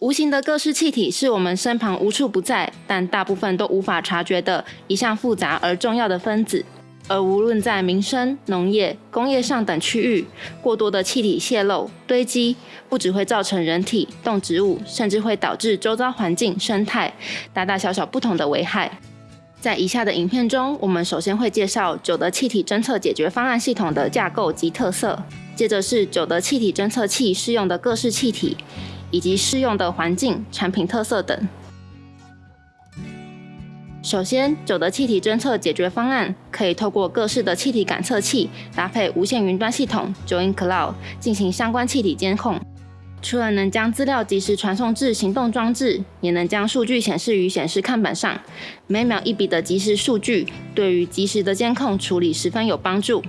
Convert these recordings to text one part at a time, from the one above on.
无形的各式气体是我们身旁无处不在，但大部分都无法察觉的一项复杂而重要的分子。而无论在民生、农业、工业上等区域，过多的气体泄漏堆积，不只会造成人体、动植物，甚至会导致周遭环境生态大大小小不同的危害。在以下的影片中，我们首先会介绍九德气体侦测解决方案系统的架构及特色，接着是九德气体侦测器适用的各式气体。以及适用的环境、产品特色等。首先，九的气体侦测解决方案可以透过各式的气体感测器，搭配无线云端系统 Join Cloud 进行相关气体监控。除了能将资料及时传送至行动装置，也能将数据显示于显示看板上。每秒一笔的即时数据，对于及时的监控处理十分有帮助。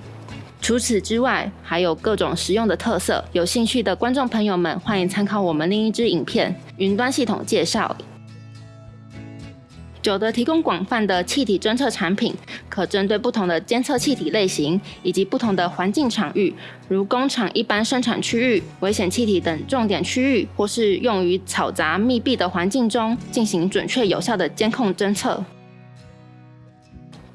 除此之外，还有各种实用的特色。有兴趣的观众朋友们，欢迎参考我们另一支影片《云端系统介绍》。九德提供广泛的气体侦测产品，可针对不同的监测气体类型以及不同的环境场域，如工厂一般生产区域、危险气体等重点区域，或是用于嘈杂密闭的环境中进行准确有效的监控侦测。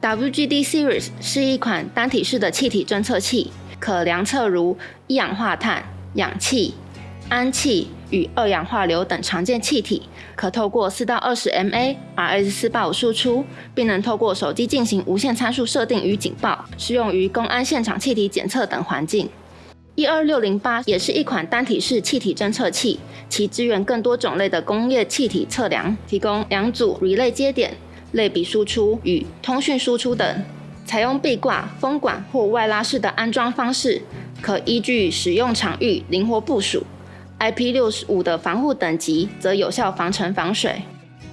WGD Series 是一款单体式的气体侦测器，可量测如一氧化碳、氧气、氨气与二氧化硫等常见气体，可透过四到二十 mA RS 四八五输出，并能透过手机进行无线参数设定与警报，适用于公安现场气体检测等环境。一二六零八也是一款单体式气体侦测器，其支援更多种类的工业气体测量，提供两组 relay 接点。类比输出与通讯输出等，采用壁挂、风管或外拉式的安装方式，可依据使用场域灵活部署。IP 六十五的防护等级则有效防尘防水，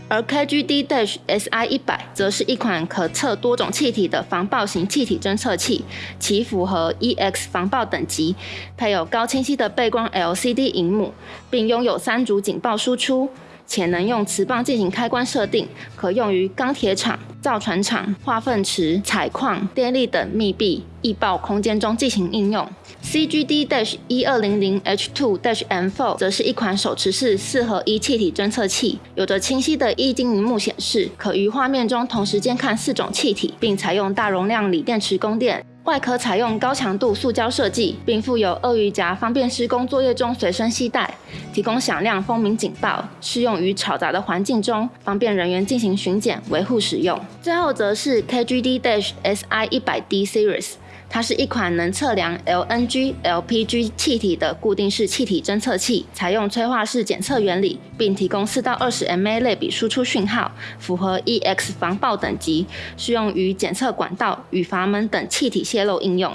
而 KGD Dash SI 一百则是一款可测多种气体的防爆型气体侦测器，其符合 EX 防爆等级，配有高清晰的背光 LCD 荧幕，并拥有三组警报输出。且能用磁棒进行开关设定，可用于钢铁厂、造船厂、化粪池、采矿、电力等密闭易爆空间中进行应用。CGD- dash 一二零零 H two- M4 则是一款手持式四合一气体侦测器，有着清晰的液晶荧幕显示，可于画面中同时监看四种气体，并采用大容量锂电池供电。外壳采用高强度塑胶设计，并附有鳄鱼夹，方便施工作业中随身携带，提供响亮蜂鸣警报，适用于嘈杂的环境中，方便人员进行巡检维护使用。最后则是 KGD-SI 一百 D Series。它是一款能测量 LNG、LPG 气体的固定式气体侦测器，采用催化式检测原理，并提供四到二十 mA 类比输出讯号，符合 EX 防爆等级，适用于检测管道与阀门等气体泄漏应用。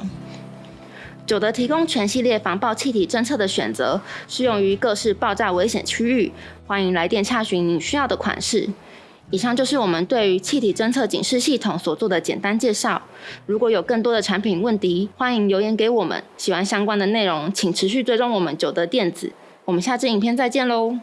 九德提供全系列防爆气体侦测的选择，适用于各式爆炸危险区域。欢迎来电查询你需要的款式。以上就是我们对于气体侦测警示系统所做的简单介绍。如果有更多的产品问题，欢迎留言给我们。喜欢相关的内容，请持续追踪我们九德电子。我们下支影片再见喽！